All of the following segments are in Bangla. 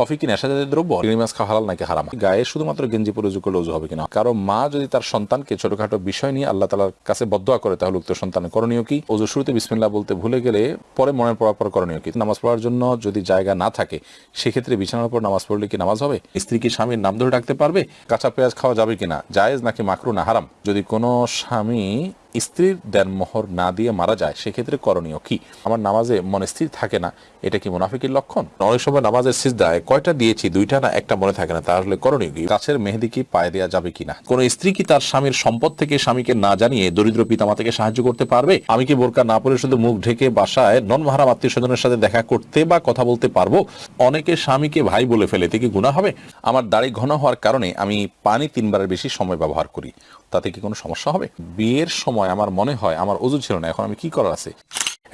কফি কি নেশা জাতীয় দ্রব্য? চিংড়ি মাছ খাওয়া হালাল নাকি হারাম? গায়ে শুধুমাত্র গেঞ্জি পরে করলে উজু হবে কিনা? কারও মা যদি তার সন্তানকে ছোটখাটো বিষয় নিয়ে আল্লাহ তালার কাছে বদোয়া করে, তাহলে উক্ত সন্তানের করণীয় কি? ওজু শুরুতে বিসমিল্লাহ বলতে ভুলে গেলে পরে মনে পড়ার পর করণীয় কি? নামাজ পড়ার জন্য যদি জায়গা না থাকে, সেক্ষেত্রে বিছানার উপর নামাজ পড়লে কি নামাজ হবে? স্ত্রী কি স্বামীর নাম ধরে ডাকতে পারবে? কাঁচা পেঁয়াজ খাওয়া যাবে কিনা? জায়েজ নাকি মাকরু না হারাম? যদি কোনো স্বামী স্ত্রীর দেন মোহর না দিয়ে মারা যায়, সেক্ষেত্রে করণীয় কি? আমার নামাজে মনে স্থির থাকে না, এটা কি মুনাফিকের লক্ষণ? অনেক সময় নামাজের সিজদায় কয়টা দিয়েছি, দুইটা না একটা মনে থাকে না, তাহলে করণীয় কি? গাছের মেহেদি কি পায়ে দেওয়া যাবে কিনা? কোন স্ত্রী কি তার স্বামীর সম্পদ থেকে স্বামীকে না জানিয়ে দরিদ্র পিতামাতাকে সাহায্য করতে পারবে? আমি কি বোরকা না পরে শুধু মুখ ঢেকে বাসায় নন মাহারাম আত্মীয় স্বজনের সাথে দেখা করতে বা কথা বলতে পারব? অনেকে স্বামীকে ভাই বলে ফেলে, এতে কি গুণা হবে? আমার দাড়ি ঘন হওয়ার কারণে আমি পানি তিনবারের বেশি সময় ব্যবহার করি, তাতে কি কোনো সমস্যা হবে? বিয়ের সময় আমার মনে হয়, আমার অজু ছিল না, এখন আমি কি করার আছে?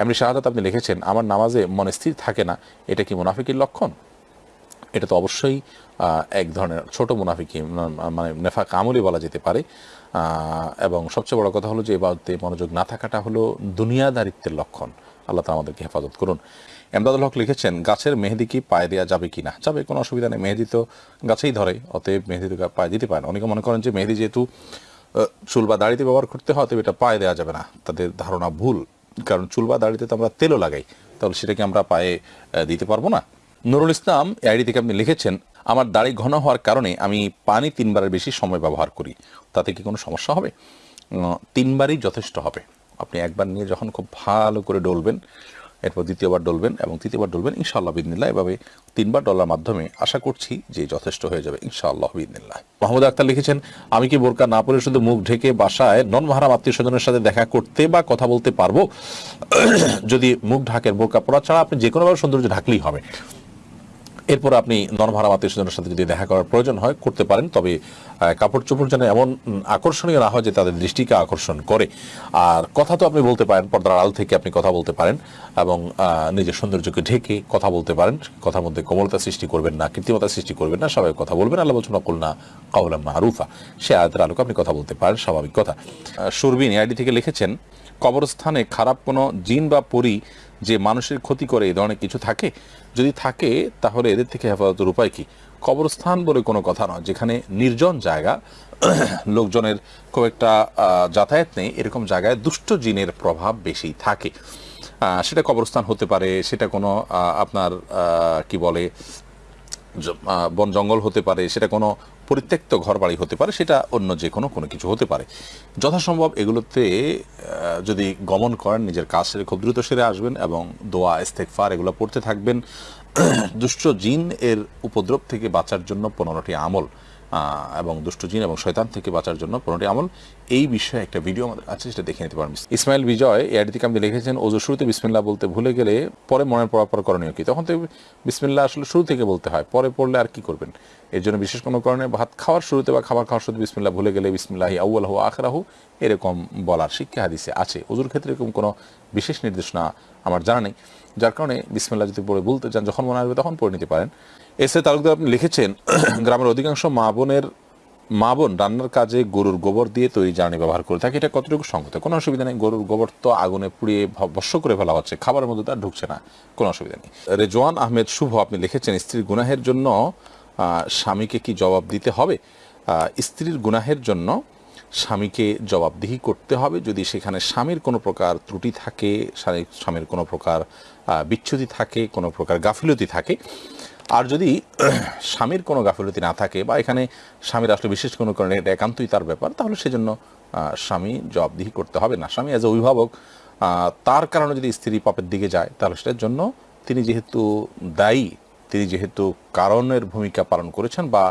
এমনি শাহাদাত আপনি লিখেছেন, আমার নামাজে মনে স্থির থাকে না, এটা কি মুনাফিকের লক্ষণ? এটা তো অবশ্যই এক ধরনের ছোট মুনাফিকি মানে নেফা কামলি বলা যেতে পারে। এবং সবচেয়ে বড় কথা হলো যে এবারতে মনোযোগ না থাকাটা হলো দুনিয়াদারিত্বের লক্ষণ। আল্লাহ তালা আমাদেরকে হেফাজত করুন। এমদাদুল হক লিখেছেন, গাছের মেহেদি কি পায়ে দেওয়া যাবে কি না যাবে, কোনো অসুবিধা নেই, মেহেদি তো গাছেই ধরে, অতএব মেহেদি তো পায়ে দিতে পারে না। অনেকে মনে করেন যে মেহেদি যেহেতু চুল বা দাড়িতে ব্যবহার করতে হয়, তবে এটা পায়ে দেওয়া যাবে না। তাদের ধারণা ভুল, কারণ চুল বা দাড়িতে তো আমরা তেলও লাগাই, তাহলে সেটাকে আমরা পায়ে দিতে পারব না। নুরুল ইসলাম আইডি থেকে আপনি লিখেছেন, আমার দাড়ি ঘন হওয়ার কারণে আমি পানি তিনবারের বেশি সময় ব্যবহার করি, তাতে কি কোনো সমস্যা হবে? তিনবারই যথেষ্ট হবে। আপনি একবার নিয়ে যখন খুব ভালো করে ডলবেন এরপর দ্বিতীয়বার ডলবেন এবং তৃতীয়বার ডলবেন, ইনশাআল্লাহ বিদিনিল্লাহ এভাবে তিনবার ডলার মাধ্যমে আশা করছি যে যথেষ্ট হয়ে যাবে, ইনশাআল্লাহ বিদিনিল্লাহ মাহমুদ আক্তার লিখেছেন, আমি কি বোরকা না পরে শুধু মুখ ঢেকে বাসায় নন মাহারাম আত্মীয় স্বজনের সাথে দেখা করতে বা কথা বলতে পারব? যদি মুখ ঢাকের বোরকা পরা ছাড়া আপনি যে কোনোভাবে সৌন্দর্য ঢাকলেই হবে। এরপর আপনি নরভাড়া আত্মীয় স্বজনের সাথে যদি দেখা করার প্রয়োজন হয়, করতে পারেন। তবে কাপড় চোপড় যেন এমন আকর্ষণীয় না হয় যে তাদের দৃষ্টিকে আকর্ষণ করে। আর কথা তো আপনি বলতে পারেন, পর্দার আড়াল থেকে আপনি কথা বলতে পারেন এবং নিজের সৌন্দর্যকে ঢেকে কথা বলতে পারেন। কথার মধ্যে কোমলতা সৃষ্টি করবেন না, কৃত্রিমতা সৃষ্টি করবেন না সবাই কথা বলবেন। আল্লাহ বলছেন অকুল না কাউলাম মারুফা। সে আয়াতের আলোকে আপনি কথা বলতে পারেন, স্বাভাবিক কথা। সুরবিন আইডি থেকে লিখেছেন, কবরস্থানে খারাপ কোনো জিন বা পরি যে মানুষের ক্ষতি করে এই ধরনের কিছু থাকে, যদি থাকে, তাহলে এদের থেকে হেফাজতের উপায় কি? কবরস্থান বলে কোনো কথা নয়, যেখানে নির্জন জায়গা, লোকজনের খুব একটা যাতায়াত নেই, এরকম জায়গায় দুষ্ট জিনের প্রভাব বেশি থাকে। সেটা কবরস্থান হতে পারে, সেটা কোনো আপনার কি বলে বন জঙ্গল হতে পারে, সেটা কোনো পরিত্যক্ত ঘরবাড়ি হতে পারে, সেটা অন্য যে কোনো কোনো কিছু হতে পারে। যথাসম্ভব এগুলোতে যদি গমন করেন, নিজের কাজ সেরে খুব দ্রুত সেরে আসবেন এবং দোয়া ইস্তেকফার এগুলো পড়তে থাকবেন। দুষ্ট জিন এর উপদ্রব থেকে বাঁচার জন্য পনেরোটি আমল এবং দুষ্ট জিন এবং শয়তান থেকে বাঁচার জন্য পনেরোটি আমল। এই বিষয়ে একটা ভিডিও আমাদের আছে, সেটা দেখে নিতে পারেন। ইসমাইল বিজয় এআইডি থেকে আপনি লিখেছেন ওজু শুরুতে বিসমিল্লাহ বলতে ভুলে গেলে পরে মনে পড়ার পর করণীয় কি? তখন তো বিসমিল্লাহ আসলে শুরু থেকে বলতে হয়, পরে পড়লে আর কি করবেন? এর জন্য বিশেষ কোনো কারণে ভাত খাওয়ার শুরুতে বা খাবার খাওয়ার শুরুতে বিসমিল্লাহ ভুলে গেলে বিসমিল্লাহি আউ্লাহু আখরাহু, এরকম বলার শিক্ষা হাদিসে আছে। ওজুর ক্ষেত্রে এরকম কোনো বিশেষ নির্দেশনা আমার জানা নেই। যার কারণে বিসমিল্লাহ যদি পড়ে বলতে চান, যখন মনে আসবে তখন পড়ে নিতে পারেন। এসে তালুকদার আপনি লিখেছেন, গ্রামের অধিকাংশ মা বোনের, মা বোন রান্নার কাজে গরুর গোবর দিয়ে তৈরি জ্বালানি ব্যবহার করে থাকে। এটা কতটুকু সংগত? কোনো অসুবিধা নেই, গরুর গোবর তো আগুনে পুড়িয়ে ভস্য করে ফেলা হচ্ছে, খাবারের মধ্যে তার ঢুকছে না, কোনো অসুবিধা নেই। রেজওয়ান আহমেদ শুভ, আপনি লিখেছেন, স্ত্রীর গুনাহের জন্য স্বামীকে কি জবাব দিতে হবে? স্ত্রীর গুনাহের জন্য স্বামীকে জবাবদিহি করতে হবে। যদি সেখানে স্বামীর কোনো প্রকার ত্রুটি থাকে স্বামীর কোনো প্রকার আহ, বিচ্যুতি থাকে কোনো প্রকার গাফিলতি থাকে আর যদি স্বামীর কোনো গাফিলতি না থাকে বা এখানে স্বামীর আসলে বিশেষ কোনো কারণে এটা একান্তই তার ব্যাপার তাহলে সেজন্য স্বামী জবাবদিহি করতে হবে না। স্বামী অ্যাজ এ অভিভাবক তার কারণে যদি স্ত্রী পাপের দিকে যায় তাহলে সেটার জন্য তিনি যেহেতু দায়ী তিনি যেহেতু কারণের ভূমিকা পালন করেছেন বা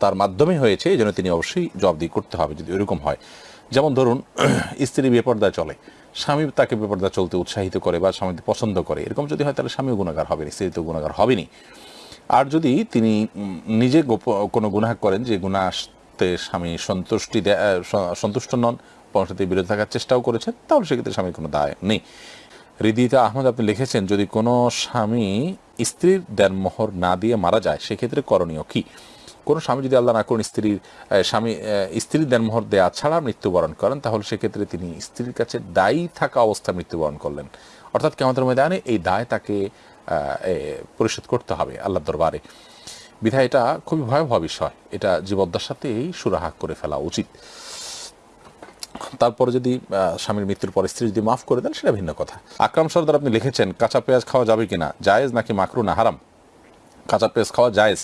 তার মাধ্যমে হয়েছে এই জন্য তিনি অবশ্যই জবাবদিহি করতে হবে যদি এরকম হয়। যেমন ধরুন, স্ত্রী বেপর্দায় চলে, স্বামী তাকে বেপর্দা চলতে উৎসাহিত করে বা স্বামী পছন্দ করে, এরকম যদি হয় তাহলে স্বামীও গুণাগার হবে না স্ত্রী তো গুণাগার হবেনি আর যদি তিনি নিজে গোপ- কোনো গুনাহ করেন যে গুনাহ আসতে স্বামী সন্তুষ্টি সন্তুষ্ট নন, পরবর্তীতে বিরত থাকার চেষ্টাও করেছেন, তাহলে সেক্ষেত্রে স্বামীর কোনো দায় নেই। হৃদিতা আহমদ, আপনি লিখেছেন, যদি কোনো স্বামী স্ত্রীর দেনমোহর না দিয়ে মারা যায়, সেক্ষেত্রে করণীয় কি? কোনো স্বামী যদি আল্লাহ না করুন, স্ত্রীর স্বামী স্ত্রীর দেনমোহর দেয়া ছাড়া মৃত্যুবরণ করেন, তাহলে সেক্ষেত্রে তিনি স্ত্রীর কাছে দায়ী থাকা অবস্থায় মৃত্যুবরণ করলেন। অর্থাৎ কেমন ময়দানে এই দায় তাকে পরিশোধ করতে হবে আল্লাহর দরবারে। বিধায় এটা খুবই ভয়াবহ বিষয়। এটা জীবদ্দার সাথেই সুরাহা করে ফেলা উচিত। তারপরে যদি স্বামীর মৃত্যুর পর স্ত্রী যদি মাফ করে দেন, সেটা ভিন্ন কথা। আকরাম সর্দার আপনি লিখেছেন, কাঁচা পেঁয়াজ খাওয়া যাবে কিনা? জায়েজ নাকি মাকরু না? হারাম। কাঁচা পেঁয়াজ খাওয়া জায়েজ।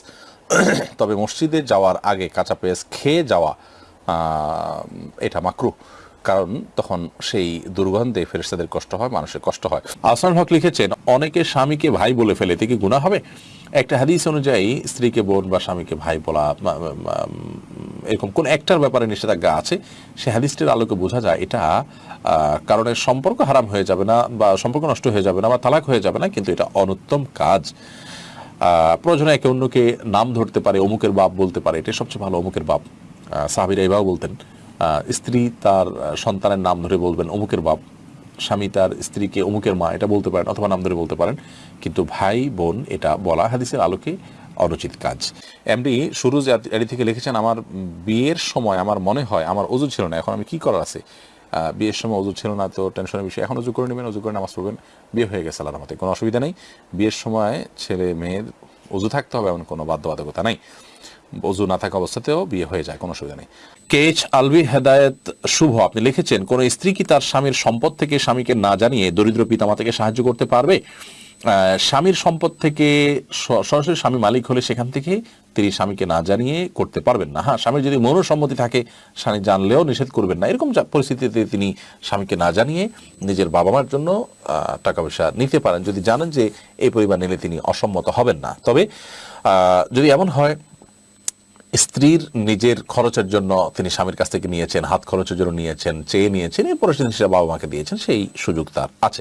তবে মসজিদে যাওয়ার আগে কাঁচা পেঁয়াজ খেয়ে যাওয়া এটা মাকরু। কারণ তখন সেই দুর্গন্ধে ফেরেস্তাদের কষ্ট হয়, মানুষের কষ্ট হয়। আসান হক লিখেছেন, অনেকে স্বামীকে ভাই বলে ফেলে, এতে কি গুণা হবে? একটা হাদিস অনুযায়ী, স্ত্রীকে বোন বা স্বামীকে ভাই বলা এরকম কোন একটার ব্যাপারে নিষেধাজ্ঞা আছে? সে হাদিসটির আলোকে বোঝা যায় এটা কারণে সম্পর্ক হারাম হয়ে যাবে না বা সম্পর্ক নষ্ট হয়ে যাবে না বা তালাক হয়ে যাবে না, কিন্তু এটা অনুত্তম কাজ। প্রয়োজনে একে অন্যকে নাম ধরতে পারে, অমুকের বাপ বলতে পারে। এটা সবচেয়ে ভালো, অমুকের বাপ। সাহাবীরা এভাবে বলতেন। স্ত্রী তার সন্তানের নাম ধরে বলবেন অমুকের বাপ। স্বামী তার স্ত্রীকে অমুকের মা, এটা বলতে পারেন অথবা নাম ধরে বলতে পারেন। কিন্তু ভাই, বোন, এটা বলা হাদিসের আলোকে অনুচিত কাজ। এমডি সুরুজ এডি থেকে লিখেছেন, আমার বিয়ের সময় আমার মনে হয়, আমার অজু ছিল না, এখন আমি কি করার আছে? বিয়ের সময় অজু ছিল না, তো টেনশনের বিষয়। এখন অজু করে নেবেন, অজু করে নামাজ পড়বেন, বিয়ে হয়ে গেছে আল্লাহর মতে কোনো অসুবিধা নেই। বিয়ের সময় ছেলে, মেয়ের অজু থাকতে হবে, এমন কোনো বাধ্যবাধকতা নাই। অজু না থাকা অবস্থাতেও বিয়ে হয়ে যায়, কোনো অসুবিধা নেই। কেচ আলবি হেদায়েত, শুভ। আপনি লিখেছেন, কোন স্ত্রী কি তার স্বামীর সম্পদ থেকে স্বামীকে না জানিয়ে দরিদ্র পিতামাতাকে সাহায্য করতে পারবে? স্বামীর সম্পদ থেকে সরাসরি স্বামী মালিক হলে সেখান থেকে তিনি স্বামীকে না জানিয়ে করতে পারবেন না। হ্যাঁ স্বামীর যদি মনোসম্মতি থাকে, স্বামী জানলেও নিষেধ করবেন না। এরকম পরিস্থিতিতে তিনি স্বামীকে না জানিয়ে নিজের বাবা মার জন্য টাকা পয়সা নিতে পারেন। যদি জানেন যে এই পরিমাণ নিলে তিনি অসম্মত হবেন না। তবে যদি এমন হয় স্ত্রীর নিজের খরচের জন্য তিনি স্বামীর কাছ থেকে নিয়েছেন, হাত খরচের জন্য নিয়েছেন, চেয়ে নিয়েছেন, এরপরে তিনি সেটা বাবা মাকে দিয়েছেন, সেই সুযোগ তার আছে।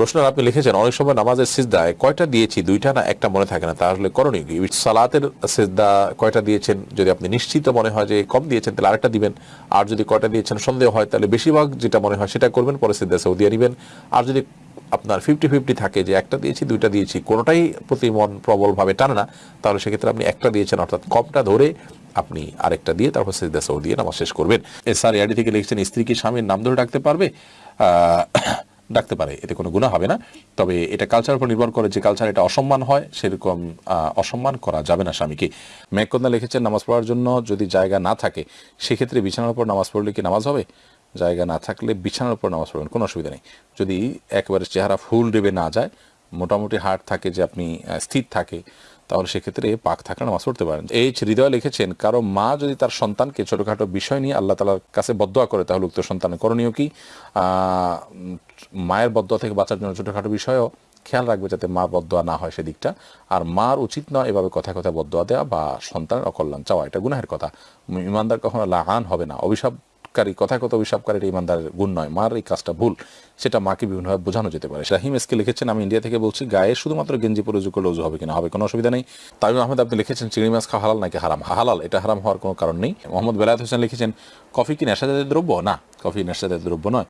রোশনার আপনি লিখেছেন, অনেক সময় নামাজের সিজদায় কয়টা দিয়েছি, দুইটা না একটা মনে থাকে না তাহলে করণীয় কি? সালাতের সিজদা কয়টা দিয়েছেন, যদি আপনি নিশ্চিত মনে হয় যে কম দিয়েছেন, তাহলে আরেকটা দিবেন। আর যদি কয়টা দিয়েছেন, সন্দেহ হয়, তাহলে বেশিরভাগ যেটা মনে হয় সেটা করবেন, পরে সিজদা সৌদিয়া নিবেন। আর যদি আপনার ফিফটি ফিফটি থাকে যে একটা দিয়েছি, দুইটা দিয়েছি, কোনোটাই প্রতি মন প্রবলভাবে টানে না, তাহলে সেক্ষেত্রে আপনি একটা দিয়েছেন, অর্থাৎ কমটা ধরে আপনি আরেকটা দিয়ে তারপর সেজদা সৌ দিয়ে নামাজ শেষ করবেন। স্যার ইয়াডি থেকে লিখছেন, স্ত্রী কি স্বামীর নাম ধরে ডাকতে পারবে? ডাকতে পারে, এতে কোনো গুণা হবে না। তবে এটা কালচারের উপর নির্ভর করে যে কালচার এটা অসম্মান হয়, সেরকম অসম্মান করা যাবে না স্বামীকে। মেঘকন্যা লিখেছেন, নামাজ পড়ার জন্য যদি জায়গা না থাকে, সেক্ষেত্রে বিছানার উপর নামাজ পড়লে কি নামাজ হবে? জায়গা না থাকলে বিছানার উপর নামাজ পড়বেন, কোনো অসুবিধা নেই। যদি একেবারে চেহারা ফুল ডেবে না যায়, মোটামুটি হার্ট থাকে, যে আপনি স্থির থাকে, তাহলে সেক্ষেত্রে পাক থাকলে নামাজ পড়তে পারেন। এইচ হৃদয় লিখেছেন, কারও মা যদি তার সন্তানকে ছোটোখাটো বিষয় নিয়ে আল্লাহ তালার কাছে বদোয়া করে, তাহলে উক্ত সন্তানের করণীয় কি? মায়ের বদোয়া থেকে বাঁচার জন্য ছোটোখাটো বিষয়ও খেয়াল রাখবে যাতে মা বদয়া না হয় সেদিকটা। আর মার উচিত নয় এভাবে কথা কথা বদয়া দেওয়া বা সন্তানের অকল্যাণ চাওয়া, এটা গুনাহের কথা। ইমানদার কখনো লাহান হবে না। অভিশাপকারী কথা কথা অভিশাপকারী এটা ইমানদারের গুণ নয়। মার এই কাজটা ভুল, সেটা মাকে বিভিন্নভাবে বোঝানো যেতে পারে। রাহিম এসকে লিখেছেন, আমি ইন্ডিয়া থেকে বলছি, গায়ে শুধুমাত্র গেঞ্জি পরে উজু করলে উজু হবে কিনা? হবে, কোনো অসুবিধা নেই। তামিম আহমেদ, আপনি লিখেছেন, চিংড়ি মাছ খাওয়া হালাল নাকি হারাম? হালাল, এটা হারাম হওয়ার কোনো কারণ নেই। মোহাম্মদ বেলায়ত হোসেন লিখেছেন, কফি কি নেশাজাতীয় দ্রব্য? না, কফি নেশাজাতীয় দ্রব্য নয়।